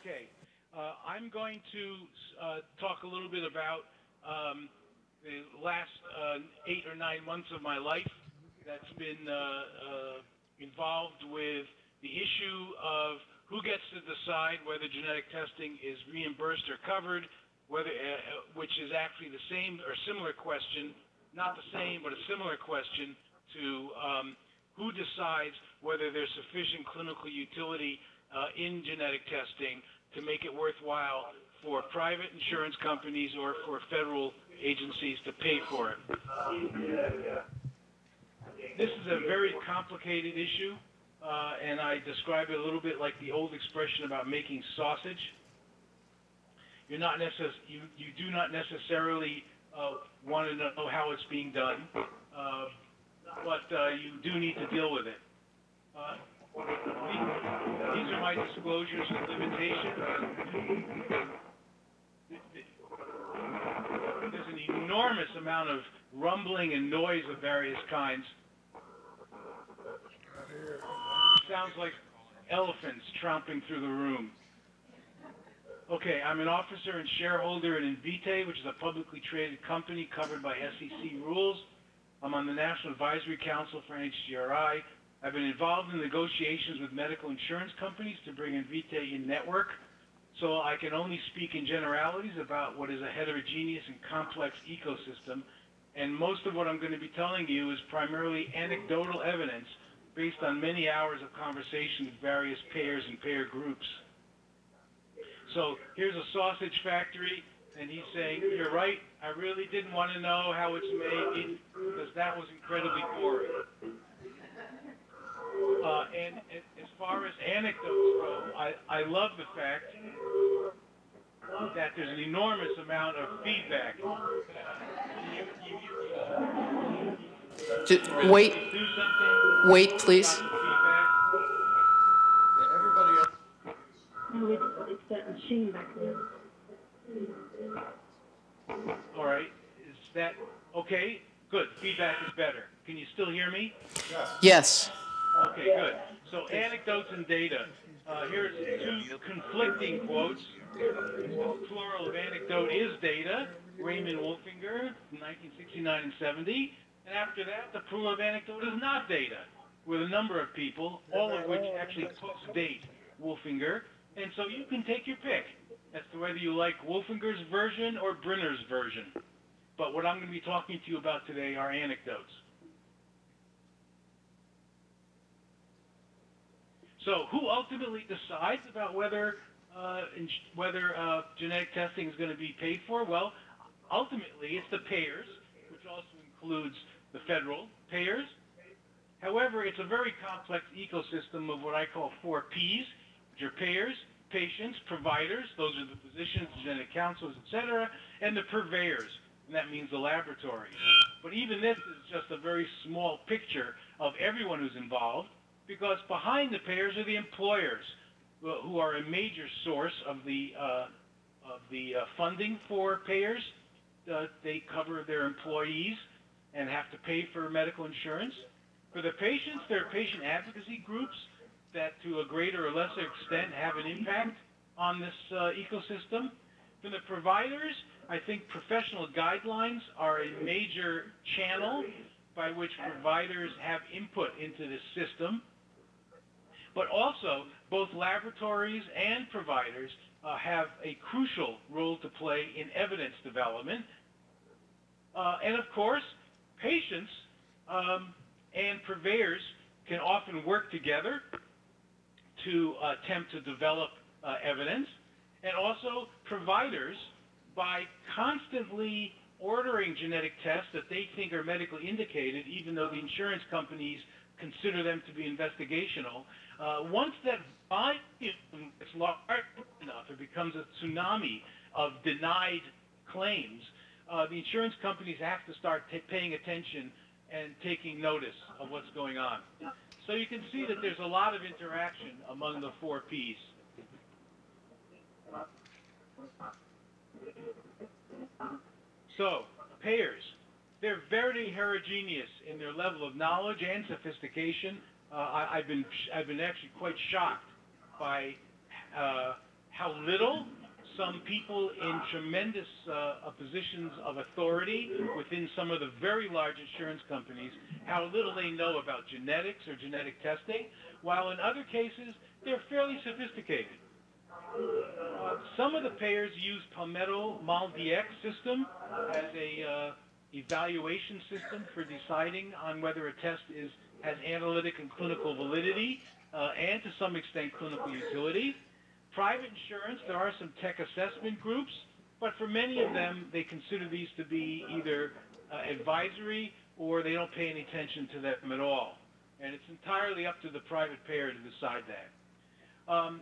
Okay, uh, I'm going to uh, talk a little bit about um, the last uh, eight or nine months of my life that's been uh, uh, involved with the issue of who gets to decide whether genetic testing is reimbursed or covered, whether, uh, which is actually the same or similar question, not the same, but a similar question to um, who decides whether there's sufficient clinical utility uh, in genetic testing to make it worthwhile for private insurance companies or for federal agencies to pay for it. This is a very complicated issue, uh, and I describe it a little bit like the old expression about making sausage. You're not necess- you, you do not necessarily uh, want to know how it's being done, uh, but uh, you do need to deal with it. These, are my disclosures and limitations. There's an enormous amount of rumbling and noise of various kinds. Sounds like elephants tromping through the room. Okay, I'm an officer and shareholder in Invitae, which is a publicly traded company covered by SEC rules. I'm on the National Advisory Council for NHGRI. I've been involved in negotiations with medical insurance companies to bring Invitae in network, so I can only speak in generalities about what is a heterogeneous and complex ecosystem, and most of what I'm going to be telling you is primarily anecdotal evidence based on many hours of conversation with various payers and payer groups. So here's a sausage factory, and he's saying, you're right, I really didn't want to know how it's made because that was incredibly boring. Uh, and, and as far as anecdotes go, I, I love the fact that there's an enormous amount of feedback. You, you, you, Ju- really Wait, wait, please. about the feedback. Yeah, everybody else. No, it's, it's that machine back there. All right, is that, okay, good, feedback is better. Can you still hear me? Yes. Okay, good. So anecdotes and data. Uh, here's two conflicting quotes. Plural of anecdote is data, Raymond Wolfinger, 1969 and 70. And after that, the plural of anecdote is not data, with a number of people, all of which actually post-date Wolfinger. And so you can take your pick as to whether you like Wolfinger's version or Brenner's version. But what I'm going to be talking to you about today are anecdotes. So who ultimately decides about whether uh, whether uh, genetic testing is going to be paid for? Well, ultimately it's the payers, which also includes the federal payers. However, it's a very complex ecosystem of what I call four Ps, which are payers, patients, providers, those are the physicians, genetic counselors, et cetera, and the purveyors, and that means the laboratories. But even this is just a very small picture of everyone who's involved, because behind the payers are the employers, who- are a major source of the uh, of the uh, funding for payers. Uh, they cover their employees and have to pay for medical insurance. For the patients, there are patient advocacy groups that, to a greater or lesser extent, have an impact on this uh, ecosystem. For the providers, I think professional guidelines are a major channel by which providers have input into this system. But also, both laboratories and providers uh, have a crucial role to play in evidence development. Uh, and of course, patients um, and purveyors can often work together to attempt to develop uh, evidence, and also providers by constantly ordering genetic tests that they think are medically indicated, even though the insurance companies consider them to be investigational. Uh, once that volume is large enough, it becomes a tsunami of denied claims. Uh, the insurance companies have to start ta paying attention and taking notice of what's going on. So you can see that there's a lot of interaction among the four Ps. So, payers, they're very heterogeneous in their level of knowledge and sophistication. Uh, I, I've been I've been actually quite shocked by uh, how little some people in tremendous uh, uh, positions of authority within some of the very large insurance companies, how little they know about genetics or genetic testing, while in other cases, they're fairly sophisticated. Uh, some of the payers use Palmetto MolDX system as a uh, evaluation system for deciding on whether a test is has analytic and clinical validity uh, and to some extent clinical utility. Private insurance, there are some tech assessment groups, but for many of them, they consider these to be either uh, advisory or they don't pay any attention to them at all. And it's entirely up to the private payer to decide that. Um,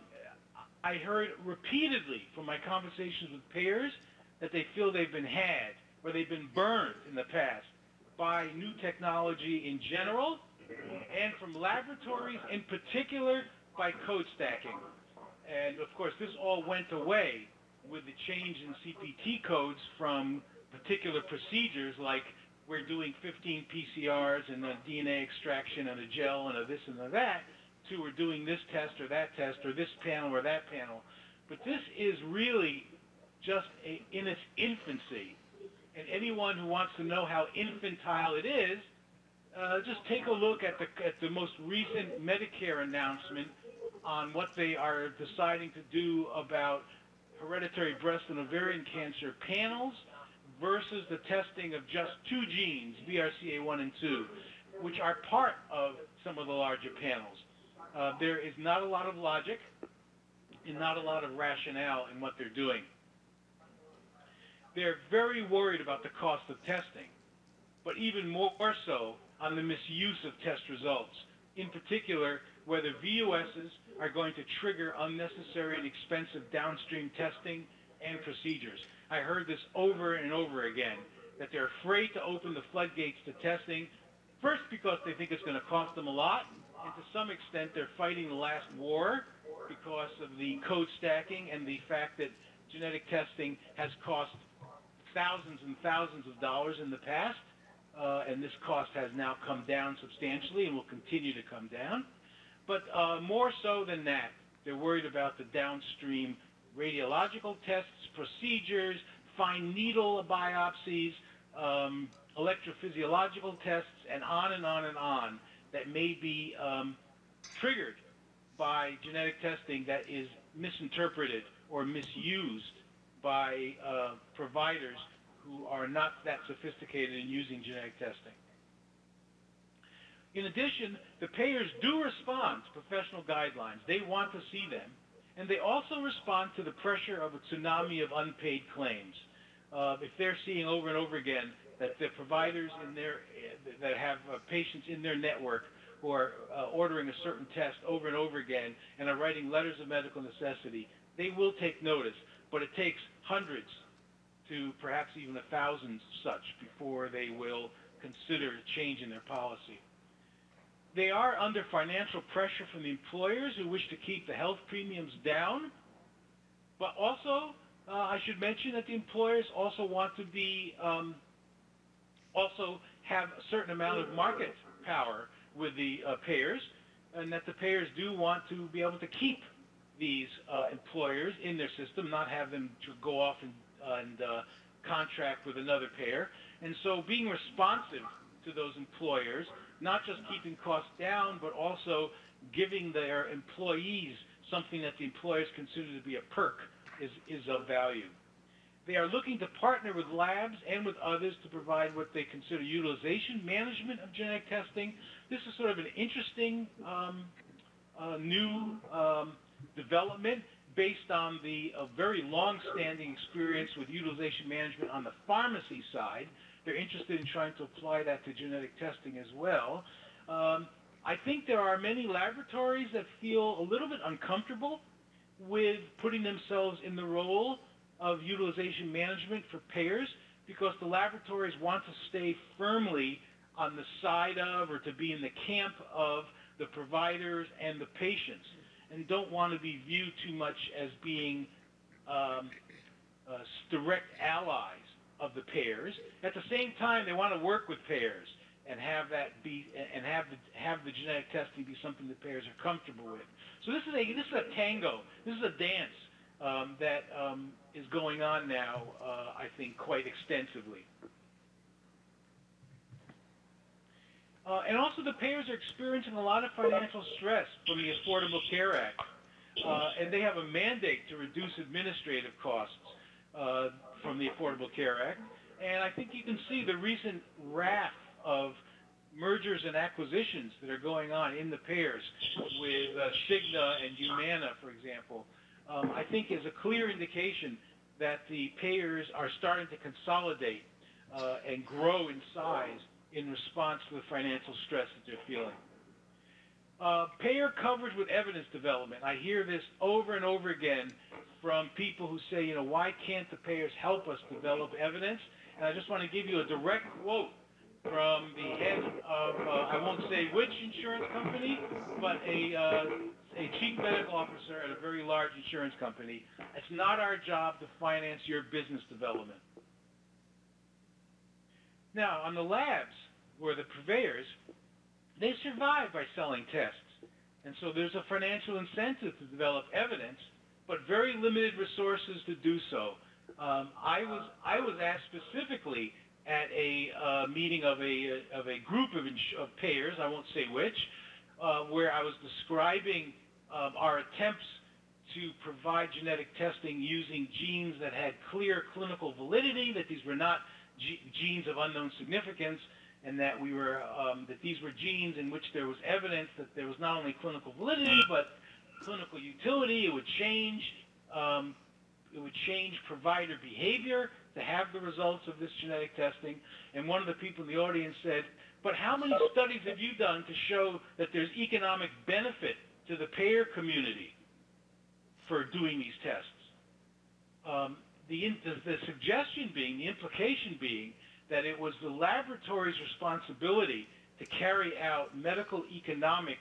I heard repeatedly from my conversations with payers that they feel they've been had or they've been burned in the past by new technology in general and from laboratories in particular by code stacking. And of course, this all went away with the change in CPT codes from particular procedures like we're doing 15 PCRs and a DNA extraction and a gel and a this and a that to we're doing this test or that test or this panel or that panel. But this is really just a, in its infancy. And anyone who wants to know how infantile it is, uh, just take a look at the, at the most recent Medicare announcement on what they are deciding to do about hereditary breast and ovarian cancer panels versus the testing of just two genes, BRCA1 and 2, which are part of some of the larger panels. Uh, there is not a lot of logic and not a lot of rationale in what they're doing. They're very worried about the cost of testing, but even more so on the misuse of test results. In particular, whether VUSs are going to trigger unnecessary and expensive downstream testing and procedures. I heard this over and over again, that they're afraid to open the floodgates to testing, first because they think it's going to cost them a lot, and to some extent they're fighting the last war because of the code stacking and the fact that genetic testing has cost thousands and thousands of dollars in the past, uh, and this cost has now come down substantially and will continue to come down. But uh, more so than that, they're worried about the downstream radiological tests, procedures, fine needle biopsies, um, electrophysiological tests, and on and on and on that may be um, triggered by genetic testing that is misinterpreted or misused by uh, providers who are not that sophisticated in using genetic testing. In addition, the payers do respond to professional guidelines. They want to see them. And they also respond to the pressure of a tsunami of unpaid claims. Uh, if they're seeing over and over again that the providers in their that have uh, patients in their network who are uh, ordering a certain test over and over again and are writing letters of medical necessity, they will take notice. But it takes hundreds to perhaps even a thousand such before they will consider a change in their policy. They are under financial pressure from the employers who wish to keep the health premiums down, but also uh, I should mention that the employers also want to be um, also have a certain amount of market power with the uh, payers, and that the payers do want to be able to keep these uh, employers in their system, not have them to go off and, and uh, contract with another payer. And so being responsive to those employers, not just keeping costs down, but also giving their employees something that the employers consider to be a perk is, is of value. They are looking to partner with labs and with others to provide what they consider utilization management of genetic testing. This is sort of an interesting um, uh, new um, development based on the uh, very long-standing experience with utilization management on the pharmacy side. They're interested in trying to apply that to genetic testing as well. Um, I think there are many laboratories that feel a little bit uncomfortable with putting themselves in the role of utilization management for payers because the laboratories want to stay firmly on the side of or to be in the camp of the providers and the patients and don't want to be viewed too much as being um, uh, direct allies of the payers. At the same time, they want to work with payers and have that be and have the have the genetic testing be something that payers are comfortable with. So this is a this is a tango. This is a dance um, that um, is going on now, uh, I think, quite extensively. Uh, and also, the payers are experiencing a lot of financial stress from the Affordable Care Act, uh, and they have a mandate to reduce administrative costs uh, from the Affordable Care Act. And I think you can see the recent raft of mergers and acquisitions that are going on in the payers with uh, Cigna and Humana, for example, um, I think is a clear indication that the payers are starting to consolidate uh, and grow in size in response to the financial stress that they're feeling. Uh, payer coverage with evidence development. I hear this over and over again from people who say, you know, why can't the payers help us develop evidence? And I just want to give you a direct quote from the head of, uh, I won't say which insurance company, but a, uh, a chief medical officer at a very large insurance company. It's not our job to finance your business development. Now, on the labs, where the purveyors, they survive by selling tests. And so there's a financial incentive to develop evidence, but very limited resources to do so. Um, I was I was asked specifically at a uh, meeting of a of a group of, of payers, I won't say which, uh, where I was describing um, our attempts to provide genetic testing using genes that had clear clinical validity, that these were not ge- genes of unknown significance, and that we were um, that these were genes in which there was evidence that there was not only clinical validity but clinical utility. It would change um, it would change provider behavior to have the results of this genetic testing. And one of the people in the audience said, "But how many studies have you done to show that there's economic benefit to the payer community for doing these tests?" Um, the, the, the suggestion being, the implication being, that it was the laboratory's responsibility to carry out medical economic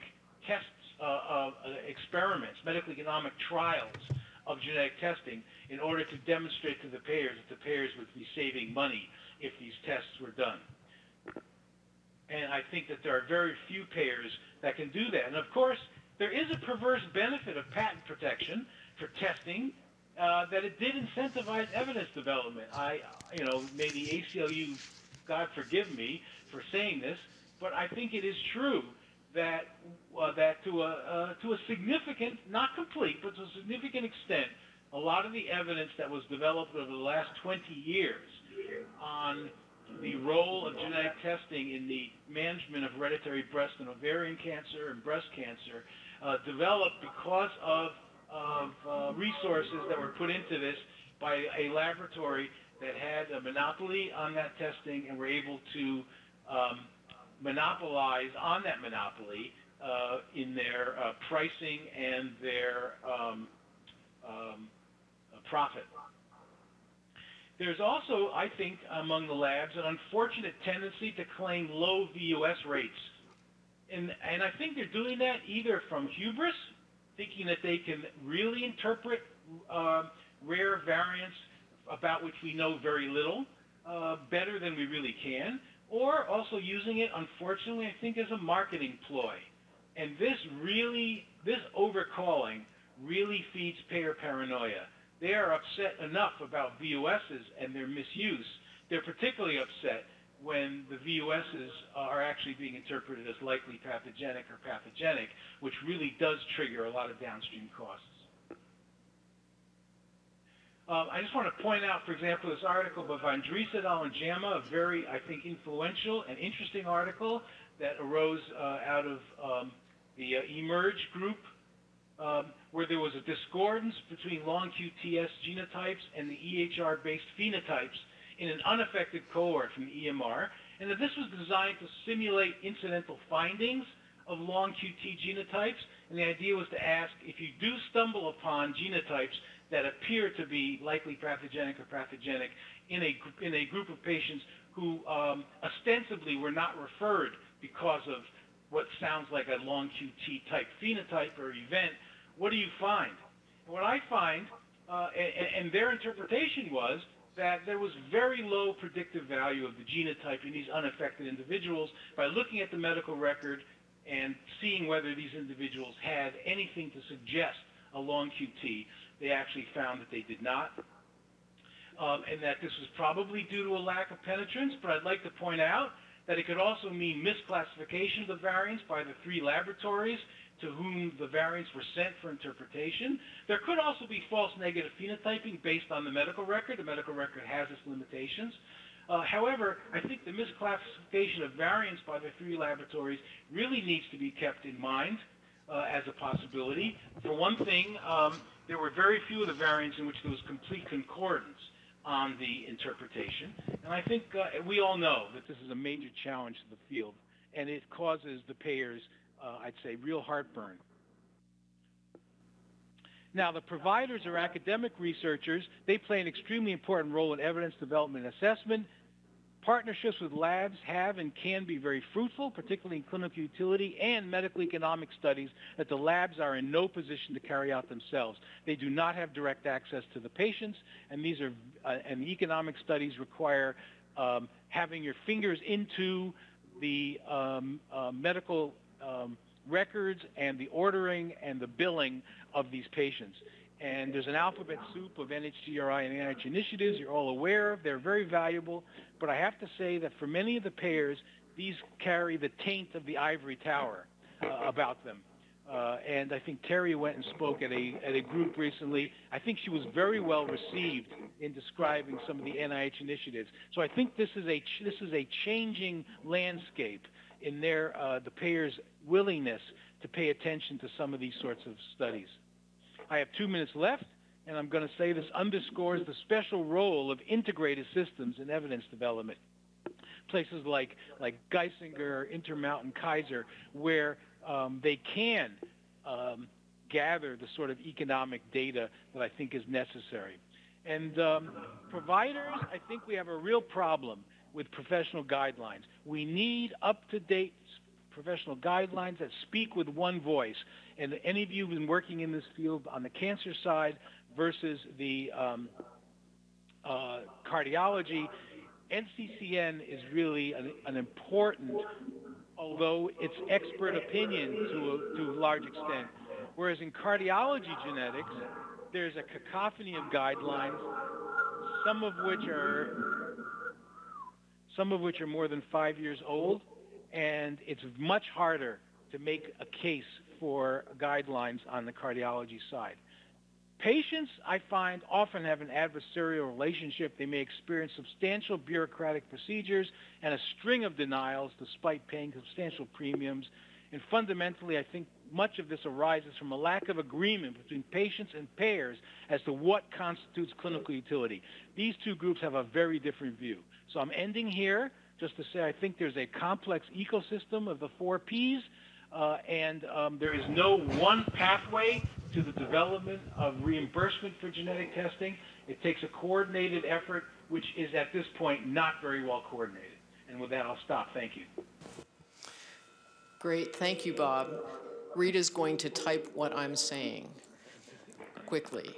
tests, uh, uh, experiments, medical economic trials of genetic testing in order to demonstrate to the payers that the payers would be saving money if these tests were done. And I think that there are very few payers that can do that. And of course, there is a perverse benefit of patent protection for testing uh, that it did incentivize evidence development. I, you know, may the ACLU, God forgive me for saying this, but I think it is true that uh, that to a uh, to a significant, not complete, but to a significant extent, a lot of the evidence that was developed over the last 20 years on the role of genetic testing in the management of hereditary breast and ovarian cancer and breast cancer uh, developed because of of uh, resources that were put into this by a laboratory that had a monopoly on that testing and were able to um, monopolize on that monopoly uh, in their uh, pricing and their um, um, uh, profit. There's also, I think, among the labs, an unfortunate tendency to claim low VUS rates. And, and I think they're doing that either from hubris, thinking that they can really interpret uh, rare variants about which we know very little uh, better than we really can, or also using it, unfortunately, I think, as a marketing ploy. And this really, this overcalling really feeds payer paranoia. They are upset enough about VUSs and their misuse. They're particularly upset when the VUSs are actually being interpreted as likely pathogenic or pathogenic, which really does trigger a lot of downstream costs. Um, I just want to point out, for example, this article by Van Driest et al. in JAMA, a very, I think, influential and interesting article that arose uh, out of um, the uh, eMERGE group, um, where there was a discordance between long QTS genotypes and the EHR-based phenotypes in an unaffected cohort from the EMR, and that this was designed to simulate incidental findings of long QT genotypes. And the idea was to ask if you do stumble upon genotypes that appear to be likely pathogenic or pathogenic in a, in a group of patients who um, ostensibly were not referred because of what sounds like a long QT type phenotype or event, what do you find? And what I find, uh, and, and their interpretation was that there was very low predictive value of the genotype in these unaffected individuals by looking at the medical record and seeing whether these individuals had anything to suggest a long QT. they actually found that they did not. Um, and that this was probably due to a lack of penetrance, but I'd like to point out that it could also mean misclassification of the variants by the three laboratories to whom the variants were sent for interpretation. There could also be false negative phenotyping based on the medical record. The medical record has its limitations. Uh, however, I think the misclassification of variants by the three laboratories really needs to be kept in mind uh, as a possibility. For one thing, um, there were very few of the variants in which there was complete concordance on the interpretation. And I think uh, we all know that this is a major challenge to the field, and it causes the payers, uh, I'd say, real heartburn. Now, the providers or academic researchers, they play an extremely important role in evidence development and assessment. Partnerships with labs have and can be very fruitful, particularly in clinical utility and medical economic studies that the labs are in no position to carry out themselves. They do not have direct access to the patients, and these are uh, and the economic studies require um, having your fingers into the um, uh, medical um, records and the ordering and the billing of these patients. And there's an alphabet soup of NHGRI and NIH initiatives you're all aware of. They're very valuable. But I have to say that for many of the payers, these carry the taint of the ivory tower uh, about them. Uh, and I think Terry went and spoke at a, at a group recently. I think she was very well received in describing some of the NIH initiatives. So I think this is a, this is a changing landscape in their, uh, the payers' willingness to pay attention to some of these sorts of studies. I have two minutes left, and I'm going to say this underscores the special role of integrated systems in evidence development. Places like, like Geisinger, Intermountain, Kaiser, where um, they can um, gather the sort of economic data that I think is necessary. And um, providers, I think we have a real problem with professional guidelines. We need up-to-date professional guidelines that speak with one voice. And any of you who've been working in this field on the cancer side versus the um, uh, cardiology, NCCN is really an, an, important, although it's expert opinion to a, to a large extent. Whereas in cardiology genetics, there's a cacophony of guidelines, some of which are some of which are more than five years old, and it's much harder to make a case for guidelines on the cardiology side. Patients, I find, often have an adversarial relationship. They may experience substantial bureaucratic procedures and a string of denials despite paying substantial premiums. And fundamentally, I think much of this arises from a lack of agreement between patients and payers as to what constitutes clinical utility. These two groups have a very different view. So I'm ending here just to say I think there's a complex ecosystem of the four Ps, uh, and um, there is no one pathway to the development of reimbursement for genetic testing. It takes a coordinated effort, which is at this point not very well coordinated. And with that, I'll stop. Thank you. Great. Thank you, Bob. Rita's going to type what I'm saying quickly.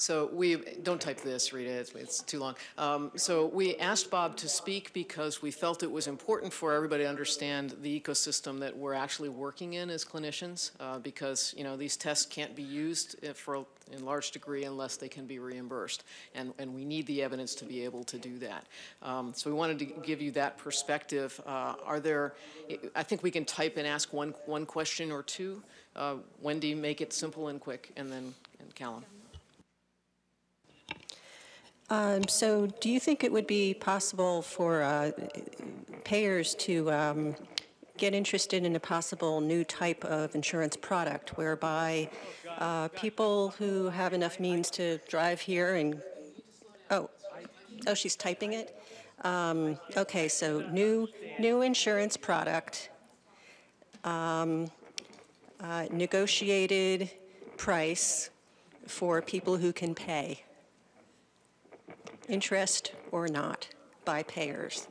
So we, don't type this, Rita, it's, it's too long. Um, so we asked Bob to speak because we felt it was important for everybody to understand the ecosystem that we're actually working in as clinicians uh, because, you know, these tests can't be used uh, for in large degree unless they can be reimbursed. And, and we need the evidence to be able to do that. Um, so we wanted to give you that perspective. Uh, are there, I think we can type and ask one, one question or two. Uh, Wendy, make it simple and quick, and then and Callum. Um, so do you think it would be possible for uh, payers to um, get interested in a possible new type of insurance product whereby uh, people who have enough means to drive here and, oh, oh, she's typing it? Um, okay, so new, new insurance product, um, uh, negotiated price for people who can pay interest or not, by payers.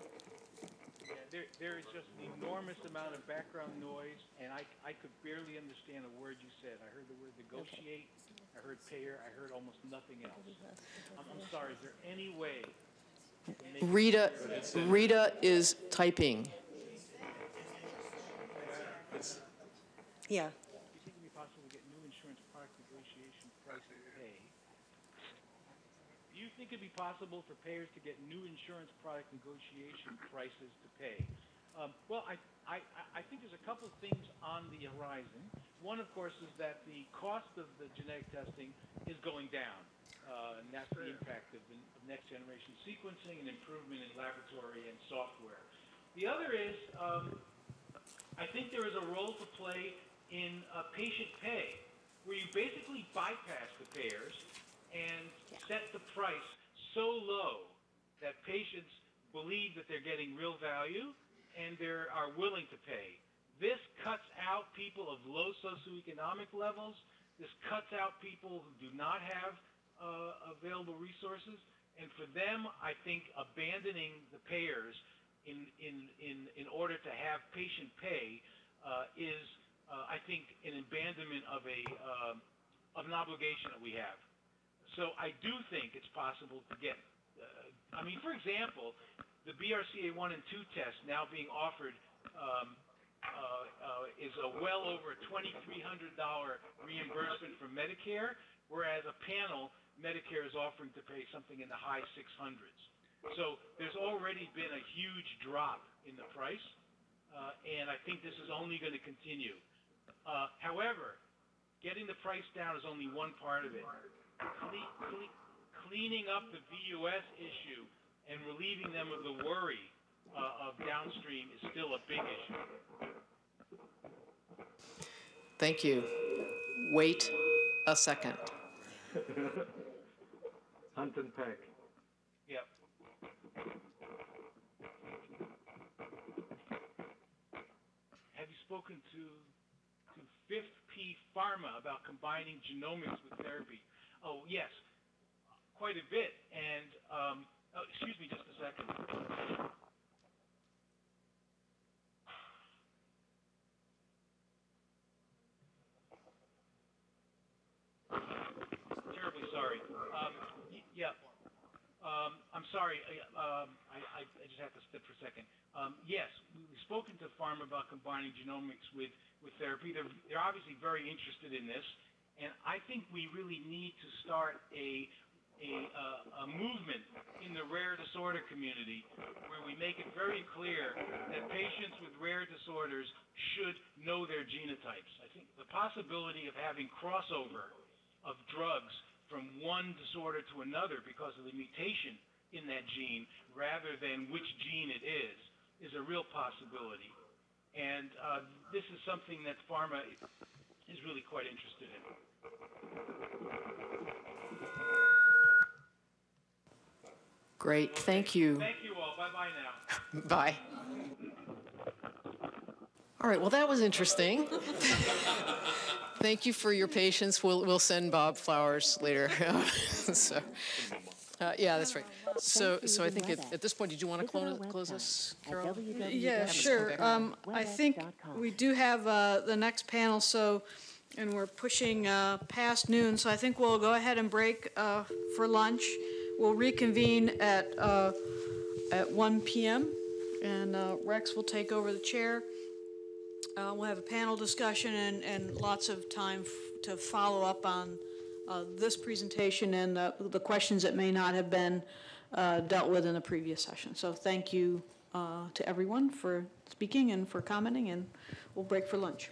Yeah, there, there is just an enormous amount of background noise, and I, I could barely understand a word you said. I heard the word negotiate, I heard payer, I heard almost nothing else. I'm, I'm sorry, is there any way? Rita, Rita is typing. Yeah. Do you think it'd be possible to get new insurance product negotiation price to pay. Do you think it'd be possible for payers to get new insurance product negotiation prices to pay? Um, well, I, I, I think there's a couple of things on the horizon. One, of course, is that the cost of the genetic testing is going down. Uh, and that's the impact of, the, of next generation sequencing and improvement in laboratory and software. The other is, um, I think there is a role to play in uh, patient pay, where you basically bypass the payers and set the price so low that patients believe that they're getting real value and they are willing to pay. This cuts out people of low socioeconomic levels. This cuts out people who do not have uh, available resources. And for them, I think abandoning the payers in, in, in, in order to have patient pay uh, is, uh, I think, an abandonment of, a, um of an obligation that we have. So I do think it's possible to get, uh, I mean, for example, the BRCA 1 and 2 test now being offered um, uh, uh, is a well over $2,300 reimbursement from Medicare, whereas a panel, Medicare is offering to pay something in the high 600s. So there's already been a huge drop in the price, uh, and I think this is only going to continue. Uh, however, getting the price down is only one part of it. Cle- cle- cleaning up the VUS issue and relieving them of the worry uh, of downstream is still a big issue. Thank you. Wait a second. Hunt and peck. Yep. Have you spoken to to Fifth P Pharma about combining genomics with therapy? Oh yes, quite a bit. And um, oh, excuse me, just a second. Terribly sorry. Um, yeah. Um, I'm sorry, I, um, I, I just have to step for a second. Um, yes, we- we've spoken to pharma about combining genomics with, with therapy. They're, they're obviously very interested in this, and I think we really need to start a, a, uh, a movement in the rare disorder community where we make it very clear that patients with rare disorders should know their genotypes. I think the possibility of having crossover of drugs from one disorder to another because of the mutation in that gene rather than which gene it is is a real possibility. And uh, this is something that pharma is really quite interested in. Great, thank you. Thank you all. Bye bye now. Bye. All right, well, that was interesting. Thank you for your patience. We'll, we'll send Bob flowers later. so, uh, yeah, that's right. So, so I think at, at this point, did you want to close, close this, Carol? Yeah, sure. Um, I think we do have, uh, the next panel, so, and we're pushing, uh, past noon, so I think we'll go ahead and break, uh, for lunch. We'll reconvene at, uh, at one PM, and, uh, Rex will take over the chair. Uh, we'll have a panel discussion and, and lots of time to follow up on, uh, this presentation and the, questions that may not have been, dealt with in the previous session. So thank you, to everyone for speaking and for commenting, and we'll break for lunch.